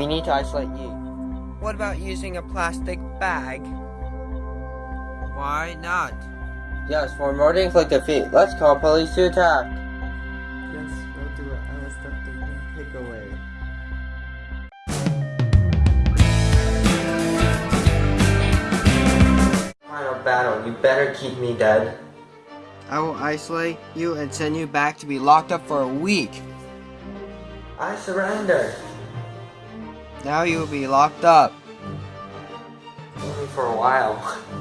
We need to isolate you. What about using a plastic bag? Why not? Yes, for more to inflict defeat, let's call police to attack. Yes, we'll do it. I was the takeaway. Final battle, you better keep me dead. I will isolate you and send you back to be locked up for a week. I surrender. Now you will be locked up. Only for a while.